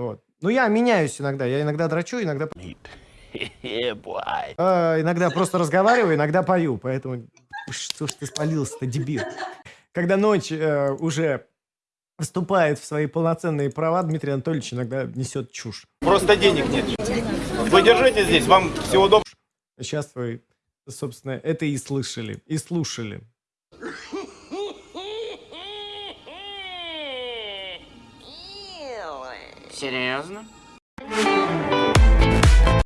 Вот. Ну, я меняюсь иногда. Я иногда драчу, иногда... А, иногда просто разговариваю, иногда пою. Поэтому что ж ты спалился-то, дебил? Когда ночь э, уже вступает в свои полноценные права, Дмитрий Анатольевич иногда несет чушь. Просто денег нет. Вы держите здесь, вам всего доброго. Сейчас вы, собственно, это и слышали, и слушали. Серьезно?